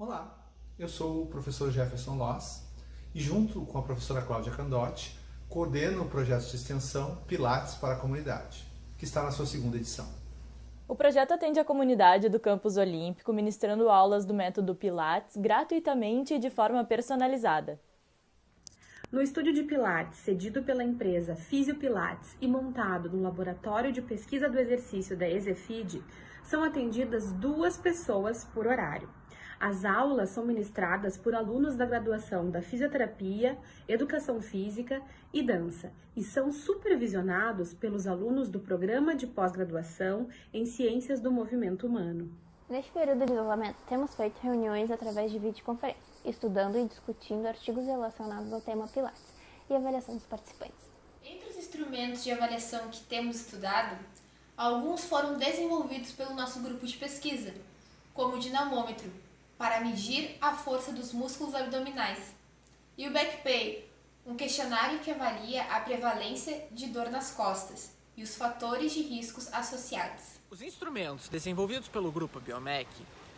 Olá, eu sou o professor Jefferson Loss e junto com a professora Cláudia Candotti coordeno o projeto de extensão Pilates para a Comunidade, que está na sua segunda edição. O projeto atende a comunidade do campus olímpico, ministrando aulas do método Pilates gratuitamente e de forma personalizada. No estúdio de Pilates, cedido pela empresa Fisio Pilates e montado no laboratório de pesquisa do exercício da Exefid, são atendidas duas pessoas por horário. As aulas são ministradas por alunos da graduação da Fisioterapia, Educação Física e Dança e são supervisionados pelos alunos do Programa de Pós-Graduação em Ciências do Movimento Humano. Neste período de isolamento, temos feito reuniões através de videoconferência, estudando e discutindo artigos relacionados ao tema Pilates e avaliação dos participantes. Entre os instrumentos de avaliação que temos estudado, alguns foram desenvolvidos pelo nosso grupo de pesquisa, como o dinamômetro, para medir a força dos músculos abdominais, e o BackPay, um questionário que avalia a prevalência de dor nas costas e os fatores de riscos associados. Os instrumentos desenvolvidos pelo grupo Biomec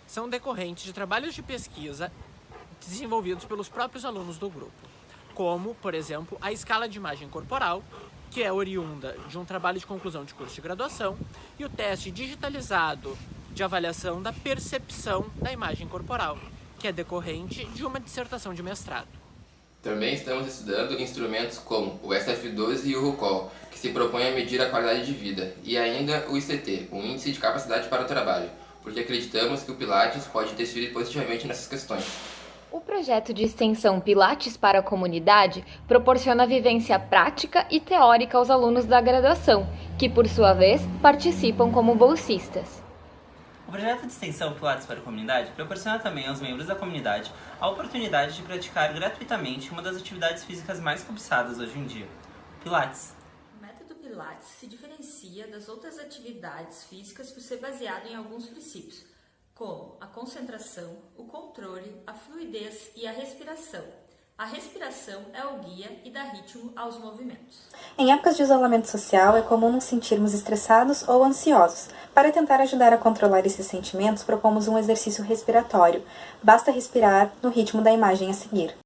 são decorrentes de trabalhos de pesquisa desenvolvidos pelos próprios alunos do grupo, como, por exemplo, a escala de imagem corporal, que é oriunda de um trabalho de conclusão de curso de graduação, e o teste digitalizado de avaliação da percepção da imagem corporal, que é decorrente de uma dissertação de mestrado. Também estamos estudando instrumentos como o SF12 e o RUCOL, que se propõem a medir a qualidade de vida, e ainda o ICT, o Índice de Capacidade para o Trabalho, porque acreditamos que o Pilates pode interferir positivamente nessas questões. O projeto de extensão Pilates para a Comunidade proporciona vivência prática e teórica aos alunos da graduação, que, por sua vez, participam como bolsistas. O projeto de extensão Pilates para a Comunidade proporciona também aos membros da comunidade a oportunidade de praticar gratuitamente uma das atividades físicas mais cobiçadas hoje em dia, Pilates. O método Pilates se diferencia das outras atividades físicas por ser baseado em alguns princípios, como a concentração, o controle, a fluidez e a respiração, a respiração é o guia e dá ritmo aos movimentos. Em épocas de isolamento social, é comum nos sentirmos estressados ou ansiosos. Para tentar ajudar a controlar esses sentimentos, propomos um exercício respiratório. Basta respirar no ritmo da imagem a seguir.